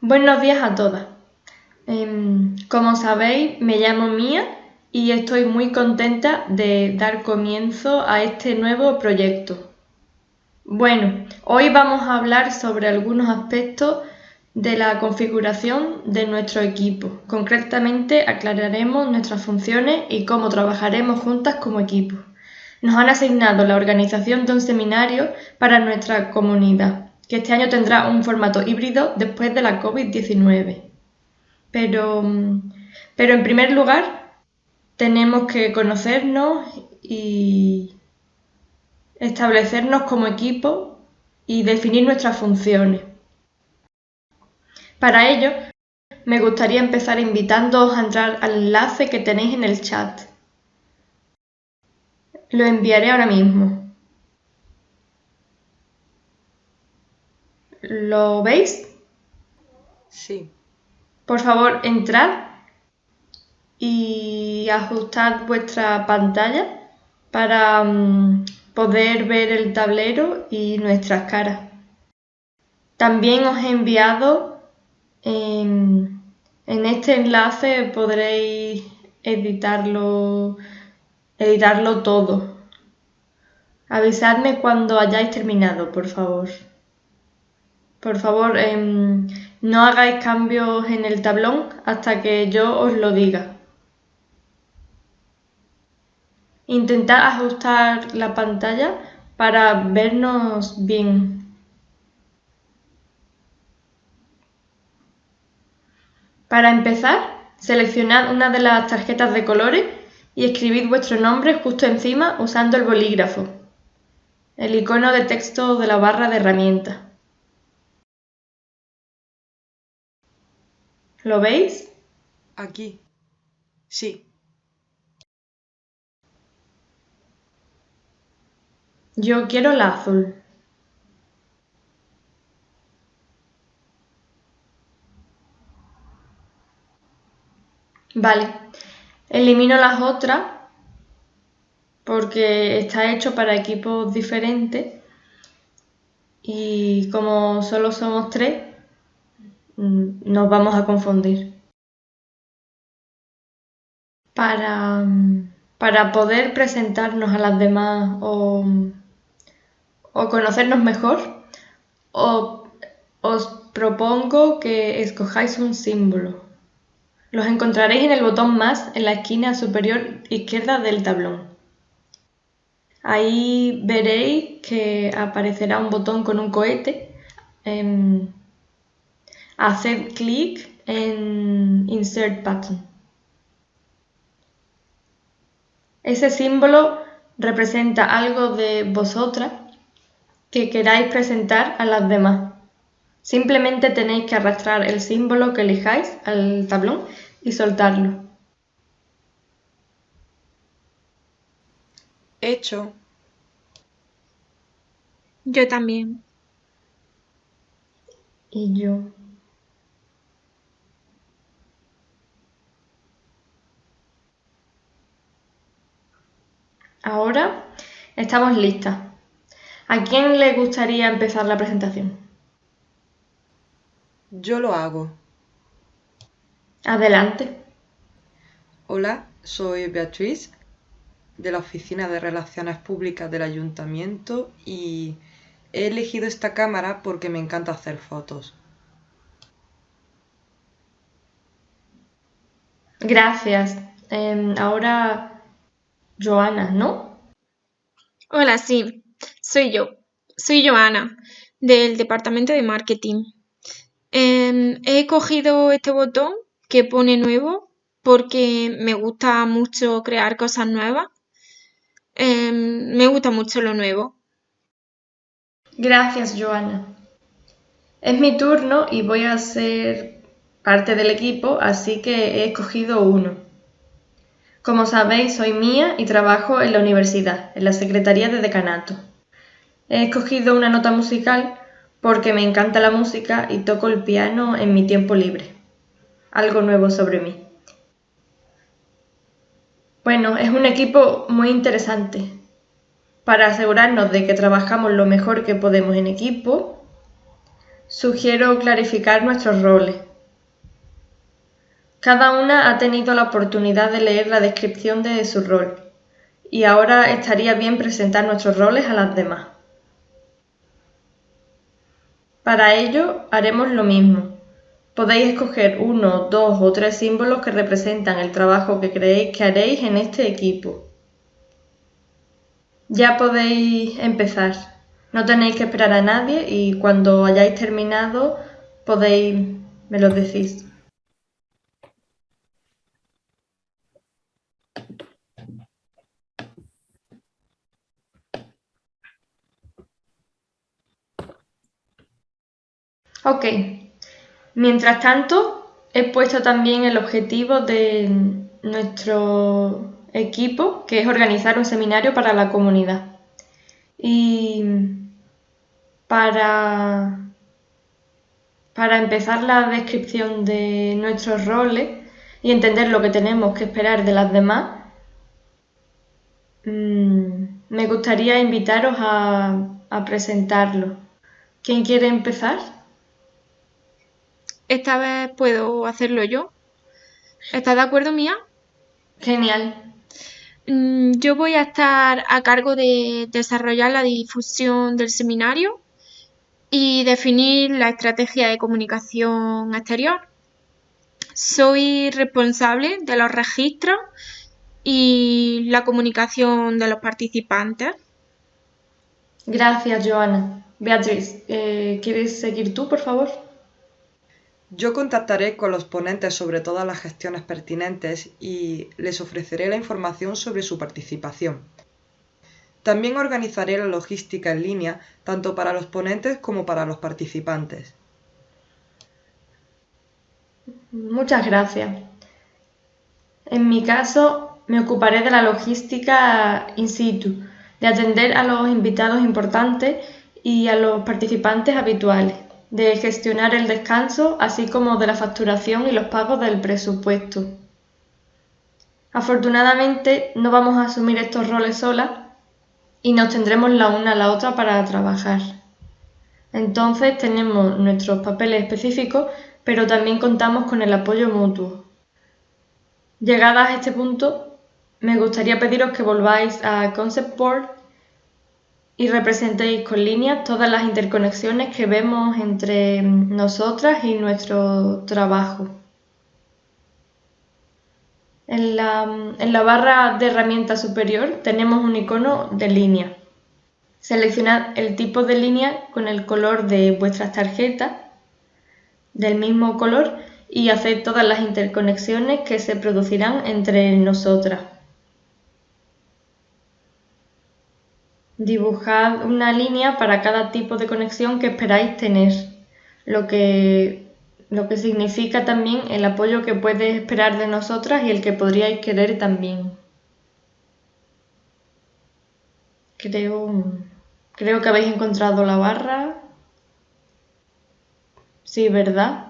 Buenos días a todas. Em, como sabéis, me llamo Mía y estoy muy contenta de dar comienzo a este nuevo proyecto. Bueno, hoy vamos a hablar sobre algunos aspectos de la configuración de nuestro equipo. Concretamente aclararemos nuestras funciones y cómo trabajaremos juntas como equipo. Nos han asignado la organización de un seminario para nuestra comunidad, que este año tendrá un formato híbrido después de la COVID-19. Pero, pero en primer lugar, tenemos que conocernos y establecernos como equipo y definir nuestras funciones. Para ello, me gustaría empezar invitándoos a entrar al enlace que tenéis en el chat. Lo enviaré ahora mismo. ¿Lo veis? Sí. Por favor, entrad y ajustad vuestra pantalla para mm, poder ver el tablero y nuestras caras. También os he enviado en, este enlace podréis editarlo, editarlo todo. Avisadme cuando hayáis terminado, por favor. Por favor, em, no hagáis cambios en el tablón hasta que yo os lo diga. Intentad ajustar la pantalla para vernos bien. Para empezar, seleccionad una de las tarjetas de colores y escribid vuestro nombre justo encima usando el bolígrafo, el icono de texto de la barra de herramientas. ¿Lo veis? Aquí. Sí. Yo quiero la azul. Vale, elimino las otras porque está hecho para equipos diferentes y como solo somos tres, nos vamos a confundir. Para, para poder presentarnos a las demás o, o conocernos mejor, os propongo que escojáis un símbolo. Los encontraréis en el botón Más en la esquina superior izquierda del tablón. Ahí veréis que aparecerá un botón con un cohete. Em, haced clic en Insert Button. Ese símbolo representa algo de vosotras que queráis presentar a las demás. Simplemente tenéis que arrastrar el símbolo que elijáis al tablón y soltarlo. Hecho. Yo también. Y yo. Ahora estamos listas. ¿A quién le gustaría empezar la presentación? Yo lo hago. Adelante. Hola, soy Beatriz de la Oficina de Relaciones Públicas del Ayuntamiento y he elegido esta cámara porque me encanta hacer fotos. Gracias. Em, ahora, Joana, ¿no? Hola, sí, soy yo. Soy Joana, del Departamento de Marketing. Em, he cogido este botón que pone nuevo porque me gusta mucho crear cosas nuevas. Em, me gusta mucho lo nuevo. Gracias, Joana. Es mi turno y voy a ser parte del equipo, así que he escogido uno. Como sabéis, soy mía y trabajo en la universidad, en la Secretaría de Decanato. He escogido una nota musical porque me encanta la música y toco el piano en mi tiempo libre. Algo nuevo sobre mí. Bueno, es un equipo muy interesante. Para asegurarnos de que trabajamos lo mejor que podemos en equipo, sugiero clarificar nuestros roles. Cada una ha tenido la oportunidad de leer la descripción de su rol y ahora estaría bien presentar nuestros roles a las demás. Para ello haremos lo mismo. Podéis escoger uno, dos o tres símbolos que representan el trabajo que creéis que haréis en este equipo. Ya podéis empezar. No tenéis que esperar a nadie y cuando hayáis terminado podéis, me lo decís. Ok. Mientras tanto, he puesto también el objetivo de nuestro equipo, que es organizar un seminario para la comunidad. Y para, para empezar la descripción de nuestros roles y entender lo que tenemos que esperar de las demás, mm, me gustaría invitaros a, a presentarlo. ¿Quién quiere empezar? Esta vez puedo hacerlo yo. ¿Estás de acuerdo, Mía? Genial. Mm, yo voy a estar a cargo de desarrollar la difusión del seminario y definir la estrategia de comunicación exterior. Soy responsable de los registros y la comunicación de los participantes. Gracias, Joana. Beatriz, eh, ¿quieres seguir tú, por favor? Yo contactaré con los ponentes sobre todas las gestiones pertinentes y les ofreceré la información sobre su participación. También organizaré la logística en línea tanto para los ponentes como para los participantes. Muchas gracias. En mi caso, me ocuparé de la logística in situ, de atender a los invitados importantes y a los participantes habituales de gestionar el descanso, así como de la facturación y los pagos del presupuesto. Afortunadamente no vamos a asumir estos roles solas y nos tendremos la una a la otra para trabajar. Entonces tenemos nuestros papeles específicos, pero también contamos con el apoyo mutuo. Llegadas a este punto, me gustaría pediros que volváis a Concept Board y representéis con líneas todas las interconexiones que vemos entre nosotras y nuestro trabajo. En la, barra de herramientas superior tenemos un icono de línea. Seleccionad el tipo de línea con el color de vuestras tarjetas del mismo color y haced todas las interconexiones que se producirán entre nosotras. Dibujad una línea para cada tipo de conexión que esperáis tener, lo que, lo que significa también el apoyo que puedes esperar de nosotras y el que podríais querer también. Creo, creo que habéis encontrado la barra. Sí, ¿verdad?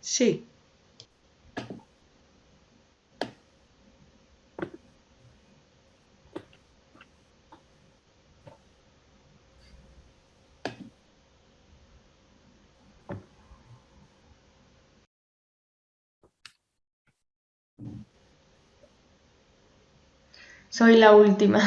Sí. Soy la última.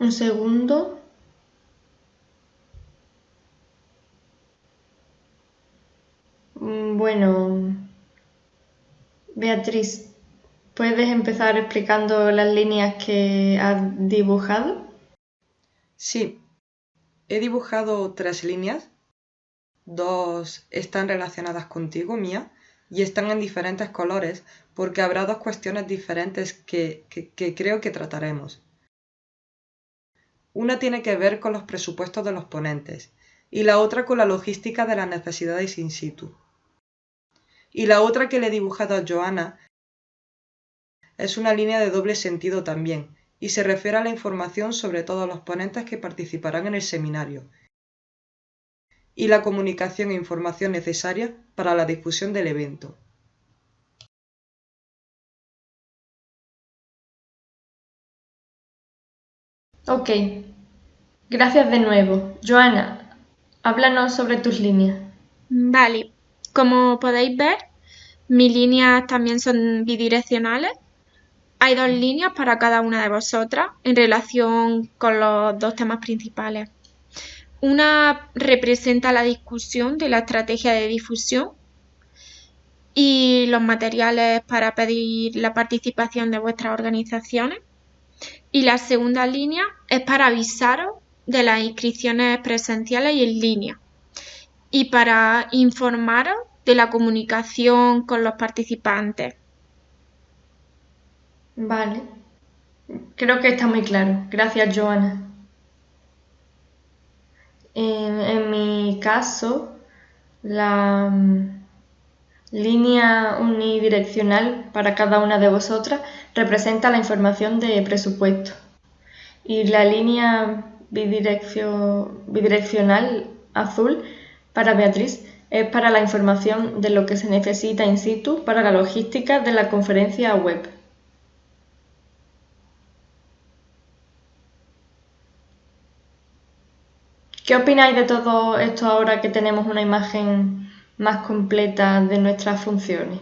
Un segundo. Mm, bueno, Beatriz, ¿puedes empezar explicando las líneas que has dibujado? Sí, He dibujado tres líneas, dos están relacionadas contigo, mía, y están en diferentes colores porque habrá dos cuestiones diferentes que, que, creo que trataremos. Una tiene que ver con los presupuestos de los ponentes y la otra con la logística de las necesidades in situ. Y la otra que le he dibujado a Joana es una línea de doble sentido también, y se refiere a la información sobre todos los ponentes que participarán en el seminario y la comunicación e información necesaria para la difusión del evento. Ok, gracias de nuevo. Joana, háblanos sobre tus líneas. Vale, como podéis ver, mis líneas también son bidireccionales hay dos líneas para cada una de vosotras en relación con los dos temas principales. Una representa la discusión de la estrategia de difusión y los materiales para pedir la participación de vuestras organizaciones. Y la segunda línea es para avisaros de las inscripciones presenciales y en línea y para informaros de la comunicación con los participantes. Vale. Creo que está muy claro. Gracias, Joana. En, mi caso, la mm, línea unidireccional para cada una de vosotras representa la información de presupuesto y la línea bidireccional azul para Beatriz es para la información de lo que se necesita in situ para la logística de la conferencia web. ¿Qué opináis de todo esto ahora que tenemos una imagen más completa de nuestras funciones?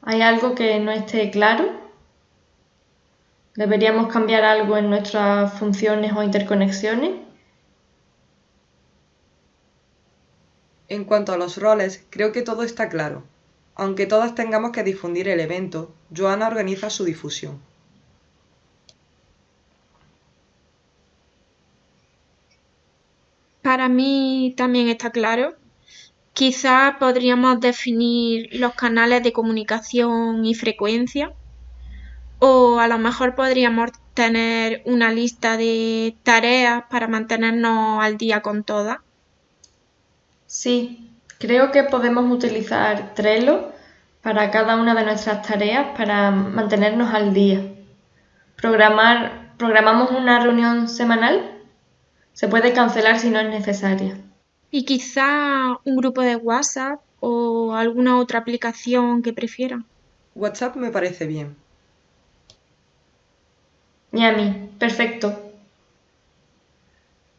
¿Hay algo que no esté claro? ¿Deberíamos cambiar algo en nuestras funciones o interconexiones? En cuanto a los roles, creo que todo está claro. Aunque todas tengamos que difundir el evento, Joana organiza su difusión. Para mí también está claro. Quizás podríamos definir los canales de comunicación y frecuencia. O a lo mejor podríamos tener una lista de tareas para mantenernos al día con todas. Sí, creo que podemos utilizar Trello para cada una de nuestras tareas para mantenernos al día. Programar, programamos una reunión semanal. Se puede cancelar si no es necesaria. Y quizá un grupo de WhatsApp o alguna otra aplicación que prefieran. WhatsApp me parece bien. Y a mí, perfecto.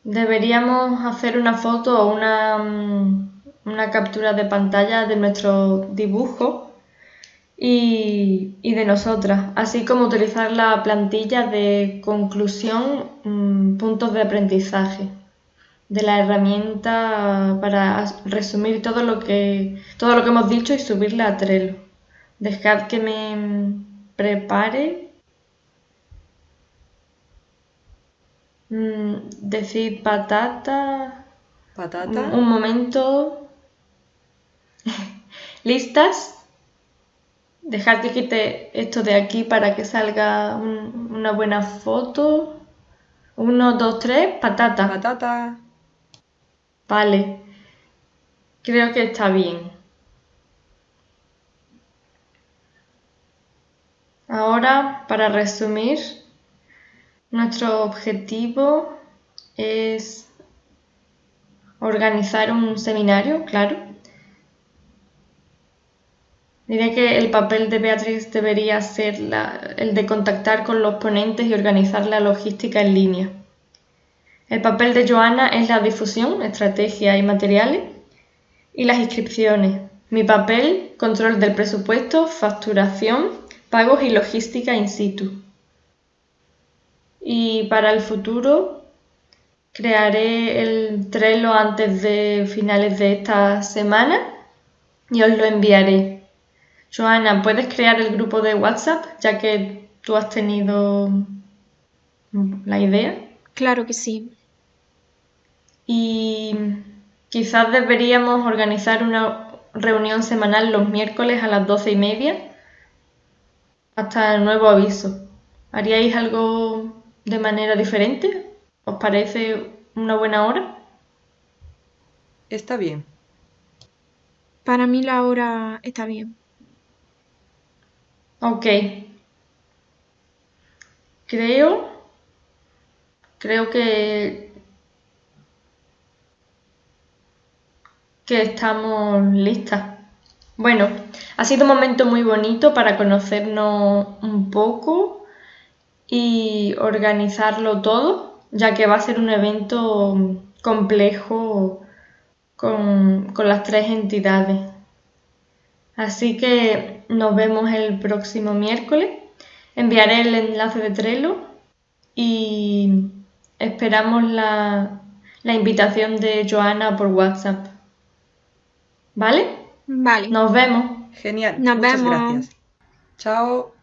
Deberíamos hacer una foto o una, mm, una captura de pantalla de nuestro dibujo y, de nosotras, así como utilizar la plantilla de conclusión, mm, puntos de aprendizaje de la herramienta para resumir todo lo que todo lo que hemos dicho y subirla a Trello. Dejad que me prepare Mm, decir patata. Patata. Un, momento. ¿Listas? Dejar que quite esto de aquí para que salga una buena foto. Uno, dos, tres, patata. Patata. Vale. Creo que está bien. Ahora, para resumir, nuestro objetivo es organizar un seminario, claro. Diré que el papel de Beatriz debería ser el de contactar con los ponentes y organizar la logística en línea. El papel de Joana es la difusión, estrategia y materiales y las inscripciones. Mi papel, control del presupuesto, facturación, pagos y logística in situ y para el futuro crearé el Trello antes de finales de esta semana y os lo enviaré. Joana, ¿puedes crear el grupo de WhatsApp ya que tú has tenido la idea? Claro que sí. Y quizás deberíamos organizar una reunión semanal los miércoles a las doce y media hasta el nuevo aviso. ¿Haríais algo de manera diferente? ¿Os parece una buena hora? Está bien. Para mí la hora está bien. Ok. Creo. Creo que. que estamos listas. Bueno, ha sido un momento muy bonito para conocernos un poco y organizarlo todo, ya que va a ser un evento complejo con, con las tres entidades. Así que nos vemos el próximo miércoles. Enviaré el enlace de Trello y esperamos la, la invitación de Joana por WhatsApp. ¿Vale? Vale. Nos vemos. Genial. Nos Muchas vemos. gracias. Chao.